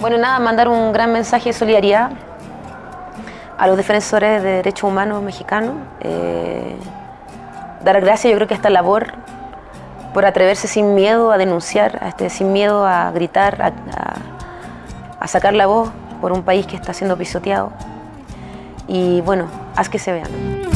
Bueno, nada, mandar un gran mensaje de solidaridad a los defensores de derechos humanos mexicanos. Eh, dar gracias, yo creo que a esta labor por atreverse sin miedo a denunciar, este, sin miedo a gritar, a sacar la voz por un país que está siendo pisoteado. Y bueno, haz que se vean.